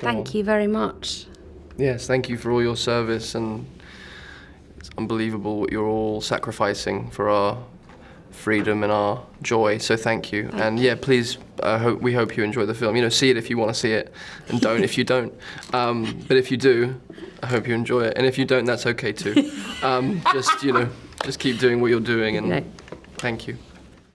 Thank you very much. Yes, thank you for all your service and it's unbelievable what you're all sacrificing for our freedom and our joy. So thank you. and yeah, please, uh, hope, we hope you enjoy the film. You know, see it if you want to see it, and don't if you don't. Um, but if you do, I hope you enjoy it. And if you don't, that's okay too. Um, just you know, just keep doing what you're doing, and No. thank you.